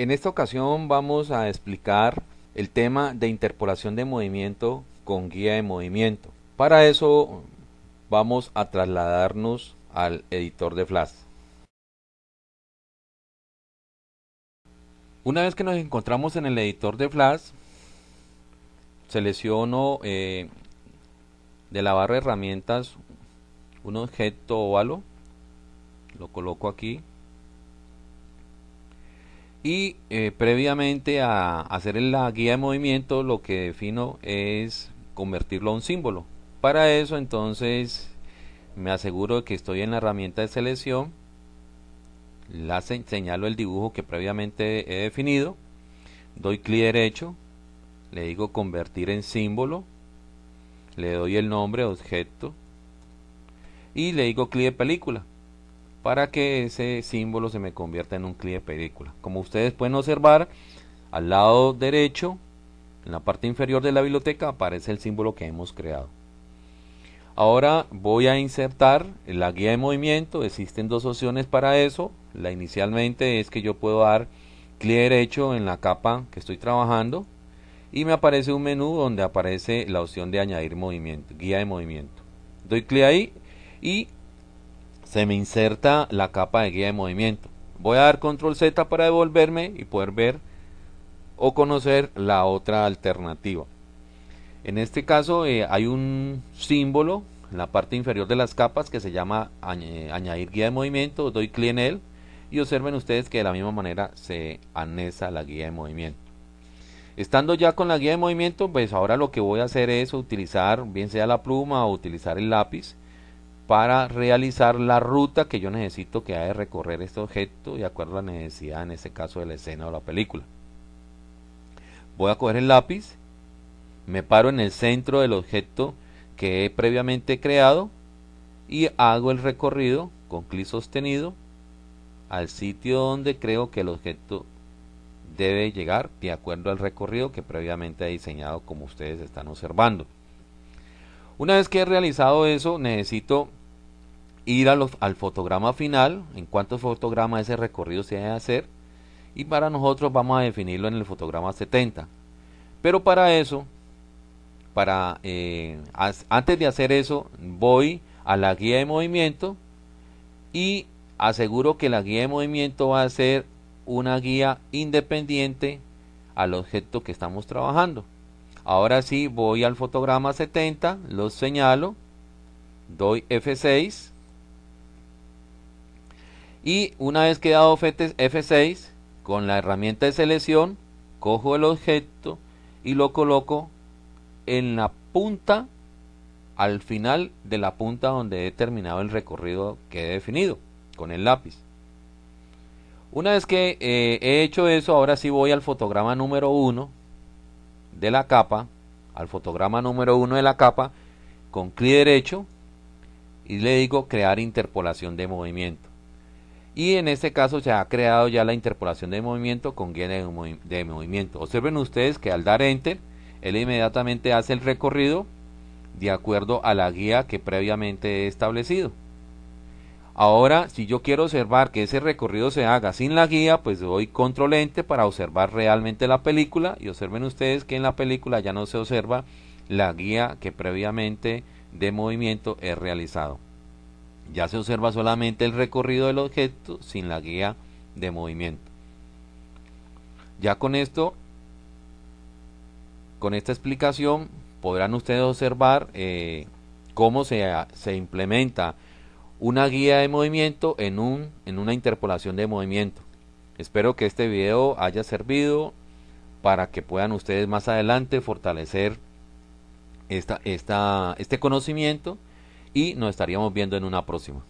En esta ocasión vamos a explicar el tema de interpolación de movimiento con guía de movimiento. Para eso vamos a trasladarnos al editor de Flash. Una vez que nos encontramos en el editor de Flash, selecciono eh, de la barra de herramientas un objeto óvalo, lo coloco aquí y eh, previamente a hacer la guía de movimiento lo que defino es convertirlo a un símbolo. Para eso entonces me aseguro de que estoy en la herramienta de selección la señalo el dibujo que previamente he definido doy clic derecho le digo convertir en símbolo le doy el nombre objeto y le digo clic de película para que ese símbolo se me convierta en un clic de película. Como ustedes pueden observar, al lado derecho, en la parte inferior de la biblioteca, aparece el símbolo que hemos creado. Ahora voy a insertar la guía de movimiento. Existen dos opciones para eso. La inicialmente es que yo puedo dar clic derecho en la capa que estoy trabajando y me aparece un menú donde aparece la opción de añadir movimiento, guía de movimiento. Doy clic ahí y se me inserta la capa de guía de movimiento. Voy a dar control Z para devolverme y poder ver o conocer la otra alternativa. En este caso eh, hay un símbolo en la parte inferior de las capas que se llama añadir guía de movimiento. Doy clic en él y observen ustedes que de la misma manera se anexa la guía de movimiento. Estando ya con la guía de movimiento, pues ahora lo que voy a hacer es utilizar bien sea la pluma o utilizar el lápiz para realizar la ruta que yo necesito que haya de recorrer este objeto de acuerdo a la necesidad en este caso de la escena o la película. Voy a coger el lápiz, me paro en el centro del objeto que he previamente creado y hago el recorrido con clic sostenido al sitio donde creo que el objeto debe llegar de acuerdo al recorrido que previamente he diseñado como ustedes están observando. Una vez que he realizado eso necesito ir al fotograma final, en cuántos fotogramas ese recorrido se debe hacer, y para nosotros vamos a definirlo en el fotograma 70. Pero para eso, para eh, antes de hacer eso, voy a la guía de movimiento y aseguro que la guía de movimiento va a ser una guía independiente al objeto que estamos trabajando. Ahora sí, voy al fotograma 70, lo señalo, doy F6 y una vez que he dado F6 con la herramienta de selección cojo el objeto y lo coloco en la punta al final de la punta donde he terminado el recorrido que he definido con el lápiz. Una vez que eh, he hecho eso ahora sí voy al fotograma número 1 de la capa al fotograma número 1 de la capa con clic derecho y le digo crear interpolación de movimiento y en este caso se ha creado ya la interpolación de movimiento con guía de, movimiento. Observen ustedes que al dar enter, él inmediatamente hace el recorrido de acuerdo a la guía que previamente he establecido. Ahora, si yo quiero observar que ese recorrido se haga sin la guía, pues doy control enter para observar realmente la película y observen ustedes que en la película ya no se observa la guía que previamente de movimiento he realizado. Ya se observa solamente el recorrido del objeto sin la guía de movimiento. Ya con esto, con esta explicación, podrán ustedes observar eh, cómo se, se, implementa una guía de movimiento en, un, en una interpolación de movimiento. Espero que este video haya servido para que puedan ustedes más adelante fortalecer esta, esta, este conocimiento y nos estaríamos viendo en una próxima.